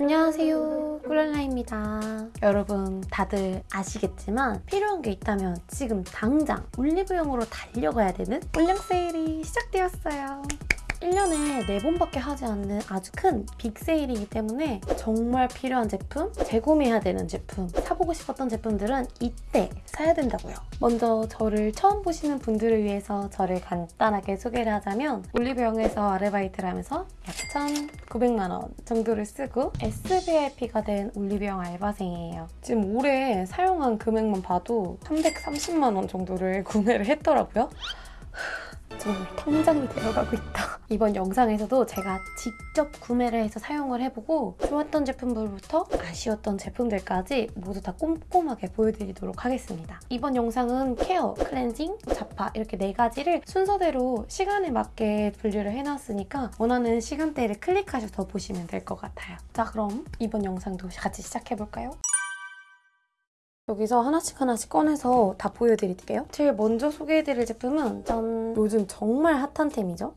안녕하세요. 꿀랄라입니다. 여러분 다들 아시겠지만 필요한 게 있다면 지금 당장 올리브영으로 달려가야 되는 올영 세일이 시작되었어요 1년에 4번밖에 하지 않는 아주 큰 빅세일이기 때문에 정말 필요한 제품, 재구매해야 되는 제품, 사보고 싶었던 제품들은 이때 사야 된다고요. 먼저 저를 처음 보시는 분들을 위해서 저를 간단하게 소개를 하자면 올리브영에서 아르바이트를 하면서 약 1,900만 원 정도를 쓰고 SVIP가 된 올리브영 알바생이에요. 지금 올해 사용한 금액만 봐도 330만 원 정도를 구매를 했더라고요. 정말 통장이 되어가고 있다. 이번 영상에서도 제가 직접 구매를 해서 사용을 해보고 좋았던 제품들부터 아쉬웠던 제품들까지 모두 다 꼼꼼하게 보여드리도록 하겠습니다. 이번 영상은 케어, 클렌징, 자파 이렇게 네 가지를 순서대로 시간에 맞게 분류를 해놨으니까 원하는 시간대를 클릭하셔서 보시면 될 것 같아요. 자 그럼 이번 영상도 같이 시작해볼까요? 여기서 하나씩 하나씩 꺼내서 다 보여드릴게요. 제일 먼저 소개해드릴 제품은 짠! 요즘 정말 핫한 템이죠.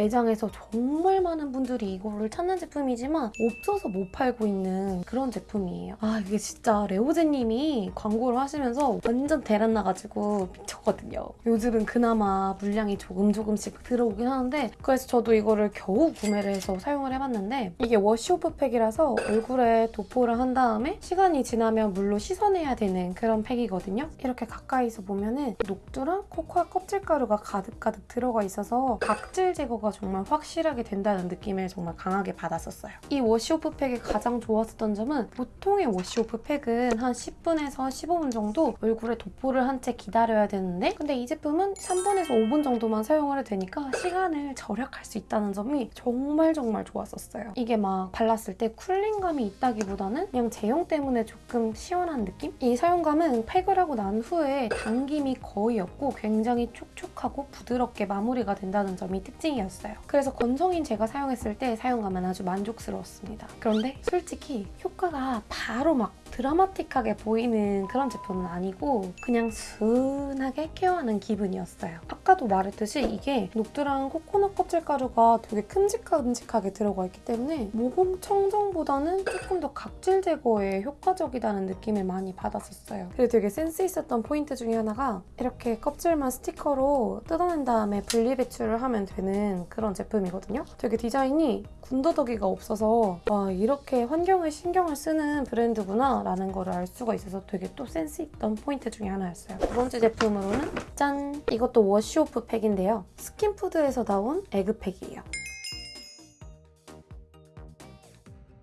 매장에서 정말 많은 분들이 이거를 찾는 제품이지만 없어서 못 팔고 있는 그런 제품이에요. 아 이게 진짜 레오제이님이 광고를 하시면서 완전 대란 나가지고 미쳤거든요. 요즘은 그나마 물량이 조금 조금씩 들어오긴 하는데 그래서 저도 이거를 겨우 구매를 해서 사용을 해봤는데 이게 wash-off 팩이라서 얼굴에 도포를 한 다음에 시간이 지나면 물로 씻어내야 되는 그런 팩이거든요. 이렇게 가까이서 보면은 녹두랑 코코아 껍질가루가 가득가득 들어가 있어서 각질 제거가 정말 확실하게 된다는 느낌을 정말 강하게 받았었어요. 이 wash-off 팩이 가장 좋았었던 점은 보통의 wash-off 팩은 한 10분에서 15분 정도 얼굴에 도포를 한 채 기다려야 되는데 근데 이 제품은 3분에서 5분 정도만 사용을 해도 되니까 시간을 절약할 수 있다는 점이 정말 정말 좋았었어요. 이게 막 발랐을 때 쿨링감이 있다기보다는 그냥 제형 때문에 조금 시원한 느낌? 이 사용감은 팩을 하고 난 후에 당김이 거의 없고 굉장히 촉촉하고 부드럽게 마무리가 된다는 점이 특징이었어요. 있어요. 그래서 건성인 제가 사용했을 때 사용감은 아주 만족스러웠습니다. 그런데 솔직히 효과가 바로 막 드라마틱하게 보이는 그런 제품은 아니고 그냥 순하게 케어하는 기분이었어요. 아까도 말했듯이 이게 녹두랑 코코넛 껍질 가루가 되게 큼직큼직하게 들어가 있기 때문에 모공 청정보다는 조금 더 각질 제거에 효과적이다는 느낌을 많이 받았었어요. 그리고 되게 센스 있었던 포인트 중에 하나가 이렇게 껍질만 스티커로 뜯어낸 다음에 분리 배출을 하면 되는 그런 제품이거든요. 되게 디자인이 군더더기가 없어서 와 이렇게 환경에 신경을 쓰는 브랜드구나 라는 걸 알 수가 있어서 되게 또 센스 있던 포인트 중에 하나였어요. 두 번째 제품으로는 짠! 이것도 wash-off 팩인데요. 스킨푸드에서 나온 egg팩이에요.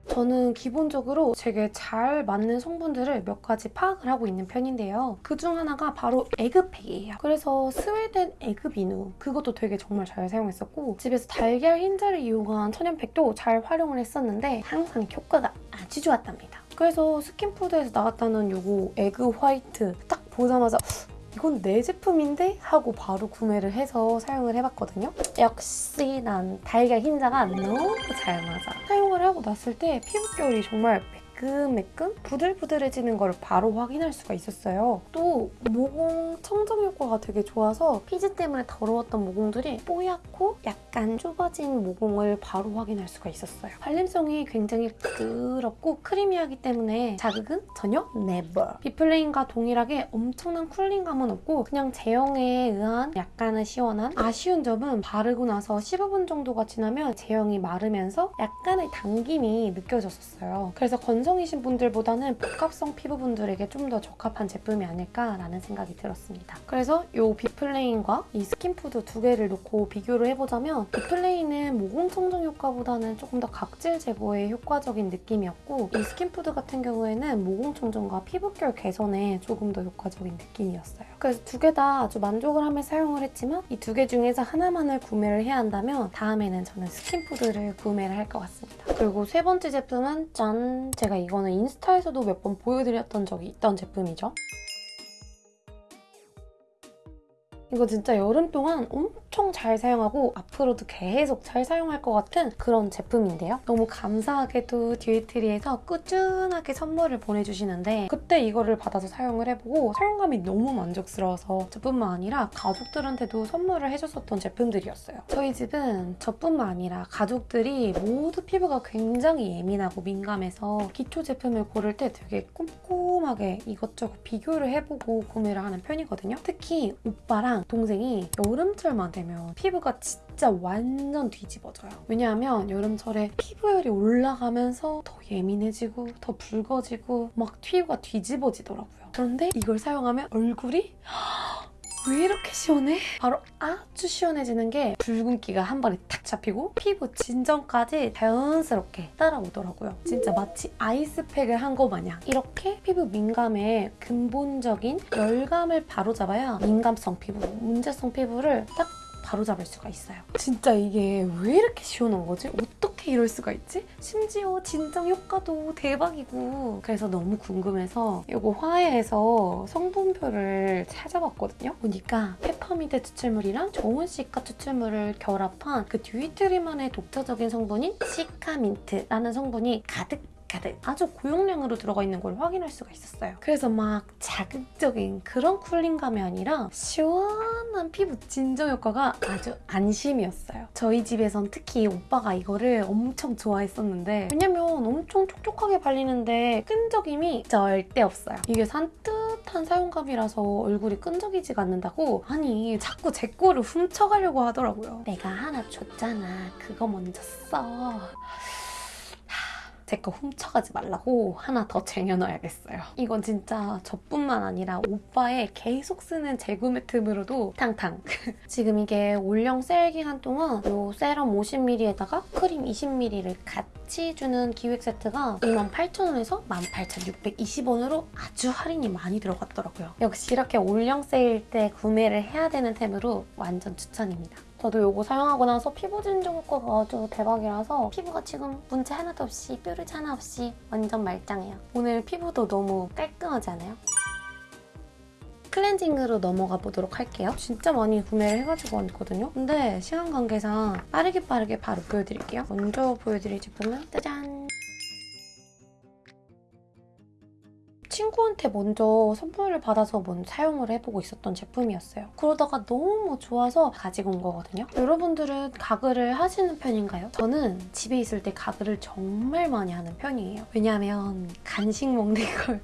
저는 기본적으로 되게 잘 맞는 성분들을 몇 가지 파악을 하고 있는 편인데요. 그 중 하나가 바로 egg팩이에요. 그래서 스웨덴 egg 비누 그것도 되게 정말 잘 사용했었고 집에서 달걀 흰자를 이용한 천연팩도 잘 활용을 했었는데 항상 효과가 아주 좋았답니다. 그래서 스킨푸드에서 나왔다는 요거 egg white 딱 보자마자 이건 내 제품인데? 하고 바로 구매를 해서 사용을 해봤거든요. 역시 난 달걀 흰자가 너무 잘 맞아. 사용을 하고 났을 때 피부결이 정말 매끈매끈 부들부들해지는 걸 바로 확인할 수가 있었어요. 또 모공 청정 효과가 되게 좋아서 피지 때문에 더러웠던 모공들이 뽀얗고 약간 좁아진 모공을 바로 확인할 수가 있었어요. 발림성이 굉장히 부드럽고 크리미하기 때문에 자극은 전혀 never. 비플레인과 동일하게 엄청난 쿨링감은 없고 그냥 제형에 의한 약간은 시원한 아쉬운 점은 바르고 나서 15분 정도가 지나면 제형이 마르면서 약간의 당김이 느껴졌었어요. 그래서 건설 남성이신 분들보다는 복합성 피부분들에게 좀 더 적합한 제품이 아닐까라는 생각이 들었습니다. 그래서 이 비플레인과 이 스킨푸드 두 개를 놓고 비교를 해보자면 비플레인은 모공 청정 효과보다는 조금 더 각질 제거에 효과적인 느낌이었고 이 스킨푸드 같은 경우에는 모공 청정과 피부결 개선에 조금 더 효과적인 느낌이었어요. 그래서 두 개 다 아주 만족을 하며 사용을 했지만 이 두 개 중에서 하나만을 구매를 해야 한다면 다음에는 저는 스킨푸드를 구매를 할 것 같습니다. 그리고 세 번째 제품은 짠! 제가 이거는 인스타에서도 몇 번 보여드렸던 적이 있던 제품이죠. 이거 진짜 여름 동안 엄청 잘 사용하고 앞으로도 계속 잘 사용할 것 같은 그런 제품인데요. 너무 감사하게도 듀이트리에서 꾸준하게 선물을 보내주시는데 그때 이거를 받아서 사용을 해보고 사용감이 너무 만족스러워서 저뿐만 아니라 가족들한테도 선물을 해줬었던 제품들이었어요. 저희 집은 저뿐만 아니라 가족들이 모두 피부가 굉장히 예민하고 민감해서 기초 제품을 고를 때 되게 꼼꼼하게 이것저것 비교를 해보고 구매를 하는 편이거든요. 특히 오빠랑 동생이 여름철만 되면 피부가 진짜 완전 뒤집어져요. 왜냐하면 여름철에 피부열이 올라가면서 더 예민해지고 더 붉어지고 막 피부가 뒤집어지더라고요. 그런데 이걸 사용하면 얼굴이 왜 이렇게 시원해? 바로 아주 시원해지는 게 붉은기가 한 번에 탁 잡히고 피부 진정까지 자연스럽게 따라오더라고요. 진짜 마치 아이스팩을 한 거 마냥 이렇게 피부 민감의 근본적인 열감을 바로잡아야 민감성 피부, 문제성 피부를 딱 바로잡을 수가 있어요. 진짜 이게 왜 이렇게 시원한 거지? 어떻게 이럴 수가 있지? 심지어 진정 효과도 대박이고 그래서 너무 궁금해서 이거 화해에서 성분표를 찾아봤거든요. 보니까 페퍼민트 추출물이랑 좋은 시카 추출물을 결합한 그 듀이트리만의 독자적인 성분인 시카민트라는 성분이 가득 가득 아주 고용량으로 들어가 있는 걸 확인할 수가 있었어요. 그래서 막 자극적인 그런 쿨링감이 아니라 시원한 피부 진정 효과가 아주 안심이었어요. 저희 집에선 특히 오빠가 이거를 엄청 좋아했었는데 왜냐면 엄청 촉촉하게 발리는데 끈적임이 절대 없어요. 이게 산뜻한 사용감이라서 얼굴이 끈적이지가 않는다고 아니 자꾸 제 거를 훔쳐가려고 하더라고요. 내가 하나 줬잖아. 그거 먼저 써. 제 거 훔쳐가지 말라고 하나 더 쟁여놔야겠어요. 이건 진짜 저뿐만 아니라 오빠의 계속 쓰는 재구매 틈으로도 탕탕. 지금 이게 올영 세일 기간 동안 이 세럼 50ml에다가 크림 20ml를 같이 주는 기획 세트가 28,000원에서 18,620원으로 아주 할인이 많이 들어갔더라고요. 역시 이렇게 올영 세일 때 구매를 해야 되는 템으로 완전 추천입니다. 저도 이거 사용하고 나서 피부 진정 효과가 아주 대박이라서 피부가 지금 문제 하나도 없이 뾰루지 하나 없이 완전 말짱해요. 오늘 피부도 너무 깔끔하지 않아요? 클렌징으로 넘어가 보도록 할게요. 진짜 많이 구매를 해가지고 왔거든요. 근데 시간 관계상 빠르게 빠르게 바로 보여드릴게요. 먼저 보여드릴 제품은 짜잔! 친구한테 먼저 선물을 받아서 먼저 사용을 해보고 있었던 제품이었어요. 그러다가 너무 좋아서 가지고 온 거거든요. 여러분들은 가글을 하시는 편인가요? 저는 집에 있을 때 가글을 정말 많이 하는 편이에요. 왜냐하면 간식 먹는 걸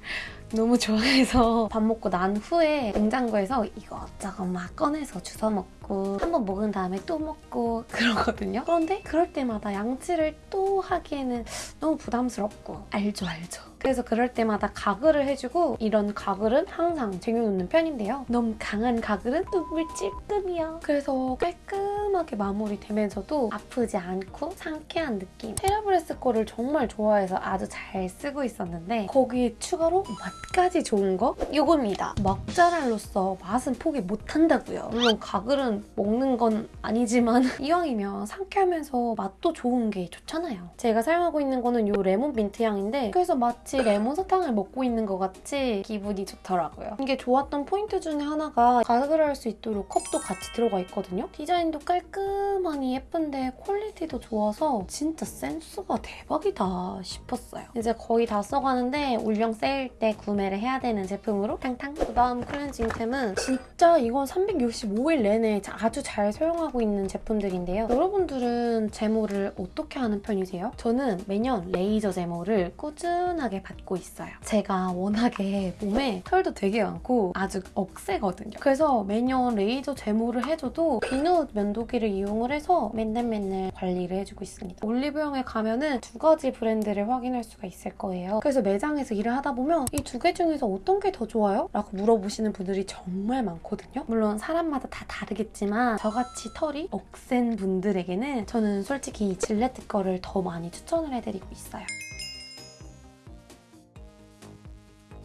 너무 좋아해서 밥 먹고 난 후에 냉장고에서 이것저것 막 꺼내서 주워 먹고 한 번 먹은 다음에 또 먹고 그러거든요. 그런데 그럴 때마다 양치를 또 하기에는 너무 부담스럽고 알죠 알죠. 그래서 그럴 때마다 가글을 해주고 이런 가글은 항상 쟁여놓는 편인데요. 너무 강한 가글은 눈물 찔끔이야. 그래서 깔끔하게 마무리되면서도 아프지 않고 상쾌한 느낌. 테라브레스 거를 정말 좋아해서 아주 잘 쓰고 있었는데 거기에 추가로 맛 까지 좋은 거? 이겁니다. 먹자랄로서 맛은 포기 못한다고요. 물론 가글은 먹는 건 아니지만 이왕이면 상쾌하면서 맛도 좋은 게 좋잖아요. 제가 사용하고 있는 거는 이 레몬 민트 향인데 그래서 마치 레몬 사탕을 먹고 있는 것 같이 기분이 좋더라고요. 이게 좋았던 포인트 중에 하나가 가글을 할 수 있도록 컵도 같이 들어가 있거든요. 디자인도 깔끔하니 예쁜데 퀄리티도 좋아서 진짜 센스가 대박이다 싶었어요. 이제 거의 다 써가는데 올영 세일 때 구매를 해야 되는 제품으로 탕탕 그 다음 클렌징템은 진짜 이건 365일 내내 아주 잘 사용하고 있는 제품들인데요. 여러분들은 제모를 어떻게 하는 편이세요? 저는 매년 레이저 제모를 꾸준하게 받고 있어요. 제가 워낙에 몸에 털도 되게 많고 아주 억세거든요. 그래서 매년 레이저 제모를 해줘도 비누 면도기를 이용을 해서 맨날 맨날 관리를 해주고 있습니다. 올리브영에 가면은 두 가지 브랜드를 확인할 수가 있을 거예요. 그래서 매장에서 일을 하다 보면 이두 개 중에서 어떤 게 더 좋아요? 라고 물어보시는 분들이 정말 많거든요. 물론 사람마다 다 다르겠지만 저같이 털이 억센 분들에게는 저는 솔직히 질레트 거를 더 많이 추천을 해드리고 있어요.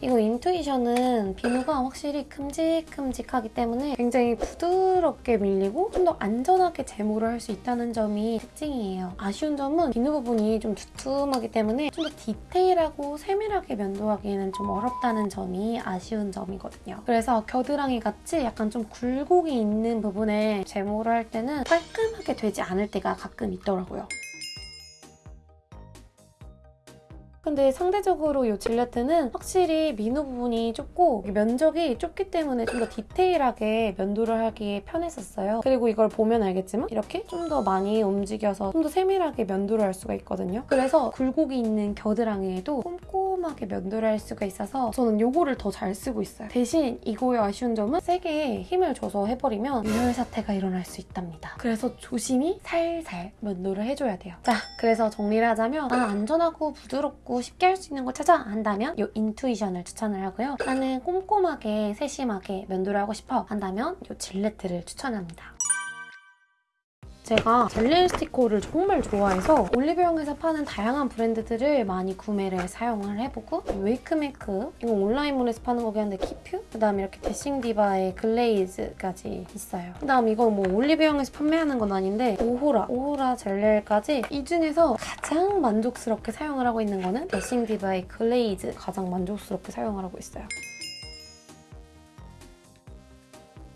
이거 인투이션은 비누가 확실히 큼직큼직하기 때문에 굉장히 부드럽게 밀리고 좀 더 안전하게 제모를 할 수 있다는 점이 특징이에요. 아쉬운 점은 비누 부분이 좀 두툼하기 때문에 좀 더 디테일하고 세밀하게 면도하기에는 좀 어렵다는 점이 아쉬운 점이거든요. 그래서 겨드랑이 같이 약간 좀 굴곡이 있는 부분에 제모를 할 때는 깔끔하게 되지 않을 때가 가끔 있더라고요. 근데 상대적으로 이 질레트는 확실히 민우 부분이 좁고 면적이 좁기 때문에 좀 더 디테일하게 면도를 하기에 편했었어요. 그리고 이걸 보면 알겠지만 이렇게 좀 더 많이 움직여서 좀 더 세밀하게 면도를 할 수가 있거든요. 그래서 굴곡이 있는 겨드랑이에도 꼼꼼하게 면도를 할 수가 있어서 저는 이거를 더 잘 쓰고 있어요. 대신 이거의 아쉬운 점은 세게 힘을 줘서 해버리면 유혈 사태가 일어날 수 있답니다. 그래서 조심히 살살 면도를 해줘야 돼요. 자, 그래서 정리를 하자면 난 안전하고 부드럽고 쉽게 할 수 있는 거 찾아 한다면 이 인투이션을 추천을 하고요. 나는 꼼꼼하게 세심하게 면도를 하고 싶어 한다면 이 질레트를 추천합니다. 제가 젤네일 스티커를 정말 좋아해서 올리브영에서 파는 다양한 브랜드들을 많이 구매를 사용을 해보고 웨이크메이크 이거 온라인몰에서 파는 거긴 한데 키퓨 그다음에 이렇게 데싱디바의 글레이즈까지 있어요. 그다음 이건 뭐 올리브영에서 판매하는 건 아닌데 오호라 오호라 젤네일까지 이 중에서 가장 만족스럽게 사용을 하고 있는 거는 데싱디바의 글레이즈 가장 만족스럽게 사용을 하고 있어요.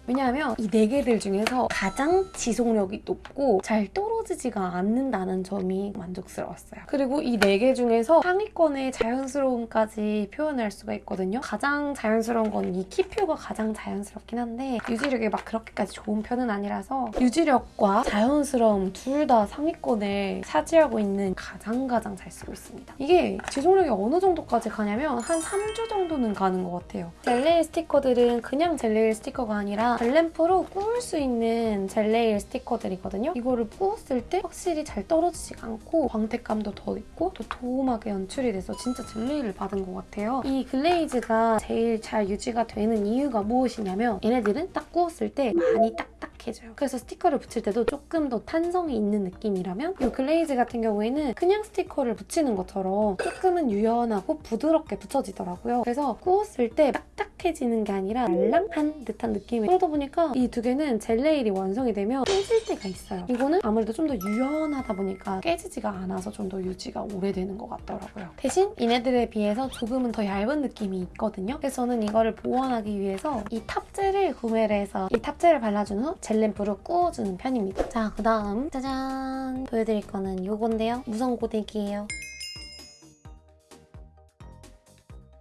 왜냐하면 이 네 개들 중에서 가장 지속력이 높고 잘 떨어지지가 않는다는 점이 만족스러웠어요. 그리고 이 네 개 중에서 상위권의 자연스러움까지 표현할 수가 있거든요. 가장 자연스러운 건 이 키퓨가 가장 자연스럽긴 한데 유지력이 막 그렇게까지 좋은 편은 아니라서 유지력과 자연스러움 둘 다 상위권을 차지하고 있는 가장 가장 잘 쓰고 있습니다. 이게 지속력이 어느 정도까지 가냐면 한 3주 정도는 가는 것 같아요. 젤네일 스티커들은 그냥 젤네일 스티커가 아니라 젤램프로 구울 수 있는 젤네일 스티커들이거든요. 이거를 구웠을 때 확실히 잘 떨어지지가 않고 광택감도 더 있고 더 도톰하게 연출이 돼서 진짜 젤네일을 받은 것 같아요. 이 글레이즈가 제일 잘 유지가 되는 이유가 무엇이냐면 얘네들은 딱 구웠을 때 많이 딱딱해져요. 그래서 스티커를 붙일 때도 조금 더 탄성이 있는 느낌이라면 이 글레이즈 같은 경우에는 그냥 스티커를 붙이는 것처럼 조금은 유연하고 부드럽게 붙여지더라고요. 그래서 구웠을 때 딱딱해지는 게 아니라 말랑한 듯한 느낌이 그러다 보니까 이 두 개는 젤네일이 완성이 되면 깨질 때가 있어요. 이거는 아무래도 좀 더 유연하다 보니까 깨지지가 않아서 좀 더 유지가 오래되는 것 같더라고요. 대신 얘네들에 비해서 조금은 더 얇은 느낌이 있거든요. 그래서 저는 이거를 보완하기 위해서 이 탑젤을 구매를 해서 이 탑젤을 발라준 후 젤램프로 구워주는 편입니다. 자, 그 다음 짜잔! 보여드릴 거는 이건데요. 무선 고데기예요.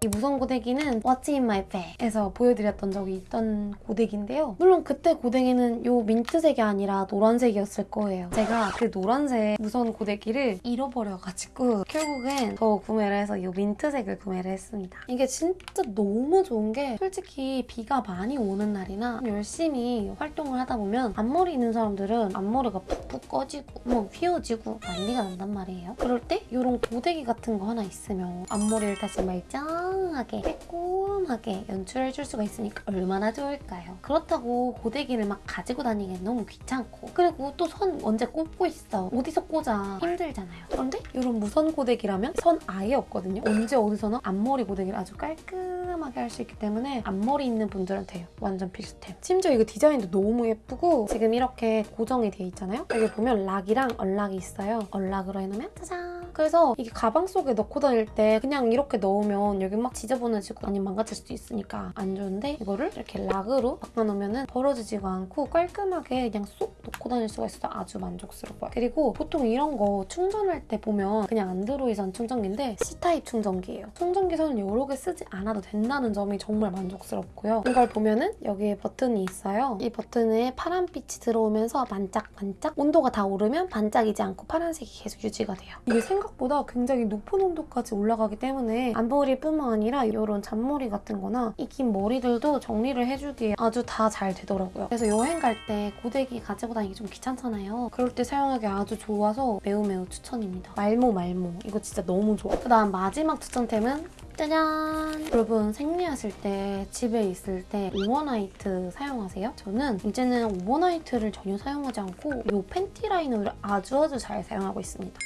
이 무선 고데기는 What's in my bag에서 보여드렸던 적이 있던 고데기인데요. 물론 그때 고데기는 이 민트색이 아니라 노란색이었을 거예요. 제가 그 노란색 무선 고데기를 잃어버려가지고 결국엔 더 구매를 해서 이 민트색을 구매를 했습니다. 이게 진짜 너무 좋은 게 솔직히 비가 많이 오는 날이나 열심히 활동을 하다 보면 앞머리 있는 사람들은 앞머리가 푹푹 꺼지고 뭐 휘어지고 난리가 난단 말이에요. 그럴 때 이런 고데기 같은 거 하나 있으면 앞머리를 다시 말짱 다양하게 빼꼼하게 연출해줄 수가 있으니까 얼마나 좋을까요? 그렇다고 고데기를 막 가지고 다니기엔 너무 귀찮고. 그리고 또 선 언제 꽂고 있어. 어디서 꽂아. 힘들잖아요. 그런데 이런 무선 고데기라면 선 아예 없거든요. 언제 어디서나 앞머리 고데기를 아주 깔끔하게 할 수 있기 때문에 앞머리 있는 분들한테 완전 필수템 심지어 이거 디자인도 너무 예쁘고 지금 이렇게 고정이 돼 있잖아요. 여기 보면 락이랑 얼락이 있어요. 얼락으로 해놓으면 짜잔 그래서 이게 가방 속에 넣고 다닐 때 그냥 이렇게 넣으면 여기 막 지저분해지고 아니면 망가질 수도 있으니까 안 좋은데 이거를 이렇게 락으로 바꿔놓으면 벌어지지가 않고 깔끔하게 그냥 쏙 넣고 다닐 수가 있어서 아주 만족스러워요. 그리고 보통 이런 거 충전할 때 보면 그냥 안드로이드 충전기인데 C타입 충전기예요. 충전기 선을 여러 개 쓰지 않아도 된다는 점이 정말 만족스럽고요. 이걸 보면은 여기에 버튼이 있어요. 이 버튼에 파란빛이 들어오면서 반짝반짝 온도가 다 오르면 반짝이지 않고 파란색이 계속 유지가 돼요. 이게 생각 보다 굉장히 높은 온도까지 올라가기 때문에 앞머리뿐만 아니라 이런 잔머리 같은 거나 이 긴 머리들도 정리를 해주기에 아주 다 잘 되더라고요. 그래서 여행 갈 때 고데기 가지고 다니기 좀 귀찮잖아요. 그럴 때 사용하기 아주 좋아서 매우 매우 추천입니다. 말모 말모 이거 진짜 너무 좋아. 그다음 마지막 추천템은 짜잔! 여러분 생리하실 때 집에 있을 때 overnight 사용하세요? 저는 이제는 overnight를 전혀 사용하지 않고 이 팬티 라이너를 아주 아주 잘 사용하고 있습니다.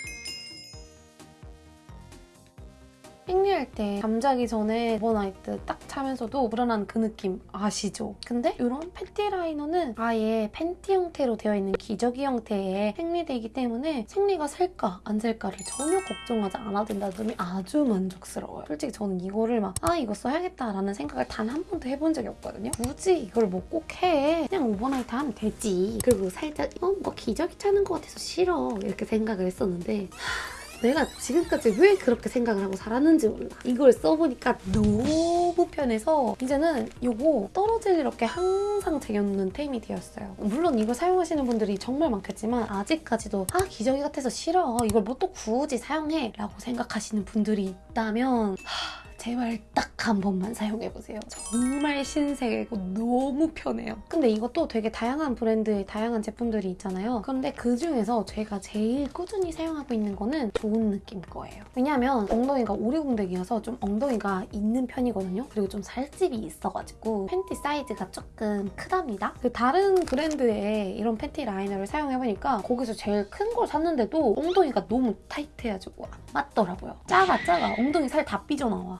생리할 때 잠자기 전에 overnight 딱 차면서도 불안한 그 느낌 아시죠? 근데 이런 팬티 라이너는 아예 팬티 형태로 되어 있는 기저귀 형태의 생리대이기 때문에 생리가 샐까 안 샐까를 전혀 걱정하지 않아도 된다는 점이 아주 만족스러워요. 솔직히 저는 이거를 막 아 이거 써야겠다라는 생각을 단 한 번도 해본 적이 없거든요. 굳이 이걸 뭐 꼭 해. 그냥 overnight 하면 되지. 그리고 살짝 어 뭐 기저귀 차는 것 같아서 싫어 이렇게 생각을 했었는데 내가 지금까지 왜 그렇게 생각을 하고 살았는지 몰라. 이걸 써보니까 너무 편해서 이제는 이거 떨어질 일 없게 항상 쟁여놓는 템이 되었어요. 물론 이걸 사용하시는 분들이 정말 많겠지만 아직까지도 아 기저귀 같아서 싫어. 이걸 뭐 또 굳이 사용해 라고 생각하시는 분들이 있다면 하, 제발 딱 한 번만 사용해보세요. 정말 신세계고 너무 편해요. 근데 이것도 되게 다양한 브랜드의 다양한 제품들이 있잖아요. 그런데 그 중에서 제가 제일 꾸준히 사용하고 있는 거는 좋은 느낌 거예요. 왜냐면 엉덩이가 오리공댕이어서 좀 엉덩이가 있는 편이거든요. 그리고 좀 살집이 있어가지고 팬티 사이즈가 조금 크답니다. 그 다른 브랜드의 이런 팬티 라이너를 사용해보니까 거기서 제일 큰 걸 샀는데도 엉덩이가 너무 타이트해가지고 안 맞더라고요. 작아 작아 엉덩이 살 다 삐져나와.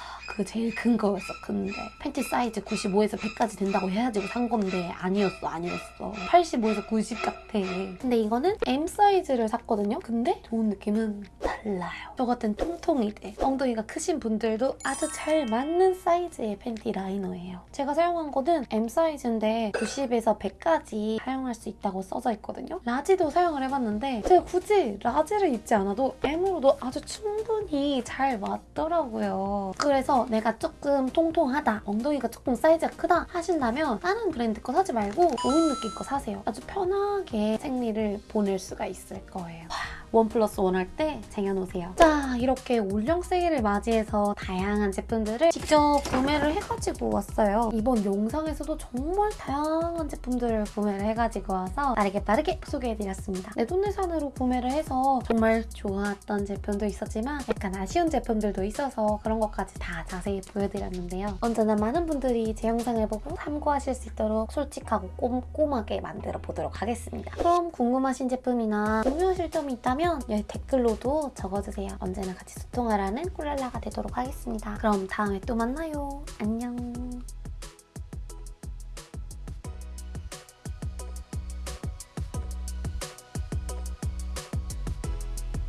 그 제일 큰 거였어 근데. 팬티 사이즈 95에서 100까지 된다고 해가지고 산 건데 아니었어 아니었어. 85에서 90 같아. 근데 이거는 M 사이즈를 샀거든요? 근데 좋은 느낌은 달라요. 저 같은 통통이들 엉덩이가 크신 분들도 아주 잘 맞는 사이즈의 팬티 라이너예요. 제가 사용한 거는 M 사이즈인데 90에서 100까지 사용할 수 있다고 써져 있거든요? large도 사용을 해봤는데 제가 굳이 large를 입지 않아도 M으로도 아주 충분히 잘 맞더라고요. 그래서 내가 조금 통통하다 엉덩이가 조금 사이즈가 크다 하신다면 다른 브랜드 거 사지 말고 좋은 느낌 거 사세요. 아주 편하게 생리를 보낼 수가 있을 거예요 원 플러스 원 할 때 쟁여놓으세요. 자, 이렇게 올영 세일을 맞이해서 다양한 제품들을 직접 구매를 해가지고 왔어요. 이번 영상에서도 정말 다양한 제품들을 구매를 해가지고 와서 빠르게 빠르게 소개해드렸습니다. 내돈내산으로 구매를 해서 정말 좋았던 제품도 있었지만 약간 아쉬운 제품들도 있어서 그런 것까지 다 자세히 보여드렸는데요. 언제나 많은 분들이 제 영상을 보고 참고하실 수 있도록 솔직하고 꼼꼼하게 만들어 보도록 하겠습니다. 그럼 궁금하신 제품이나 공유하실 점이 있다면 여기 댓글로도 적어주세요. 언제나 같이 소통하라는 꿀랄라가 되도록 하겠습니다. 그럼 다음에 또 만나요. 안녕.